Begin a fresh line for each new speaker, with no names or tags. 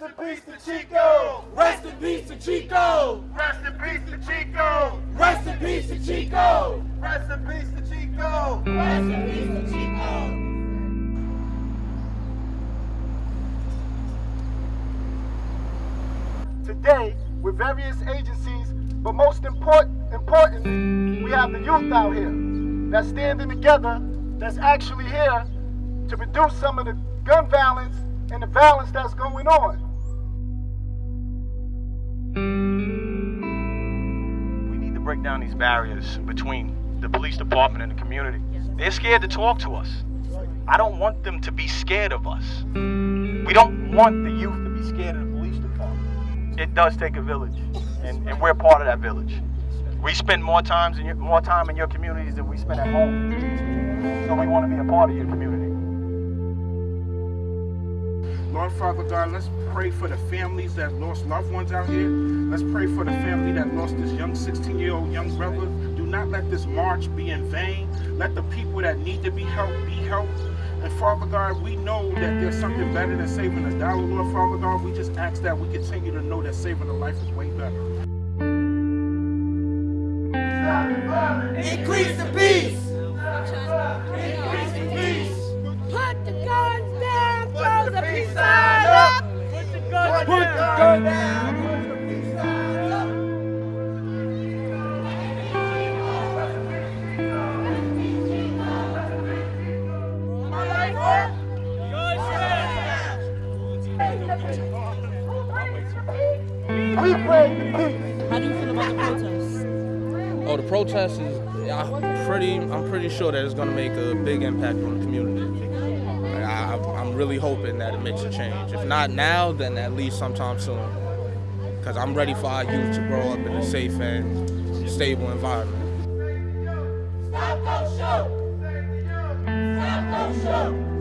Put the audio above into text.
Rest in peace to Chico.
Rest in peace to Chico.
Rest in peace to Chico.
Rest in peace to Chico.
Rest in peace to Chico.
Rest in peace to Chico.
Today, with various agencies, but most important, important, we have the youth out here that's standing together, that's actually here to reduce some of the gun violence and the violence that's going on.
Break down these barriers between the police department and the community. They're scared to talk to us. I don't want them to be scared of us. We don't want the youth to be scared of the police department. It does take a village, and, and we're part of that village. We spend more times in your, more time in your communities than we spend at home. So we want to be a part of your community.
Lord Father God, let's pray for the families that lost loved ones out here. Let's pray for the family that lost this young 16 year old young brother. Do not let this march be in vain. Let the people that need to be helped be helped. And Father God, we know that there's something better than saving a dollar, Lord Father God. We just ask that we continue to know that saving a life is way better.
Increase the peace.
We pray peace.
How do you feel about the protests?
Oh, the protest is I'm pretty. I'm pretty sure that it's going to make a big impact on the community. Like, I, I'm really hoping that it makes a change. If not now, then at least sometime soon. Because I'm ready for our youth to grow up in a safe and stable environment.
Stop those show. Stop those show.